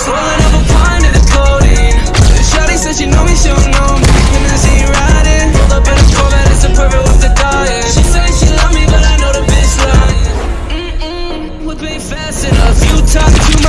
Swallowed up a pint of the codeine Shawty said she know me, she don't know me. And then she riding. Pulled up in a Corvette, it's a perfect with the diet She say she love me, but I know the bitch lying. Mm-mm, whip ain't fast enough. You talk too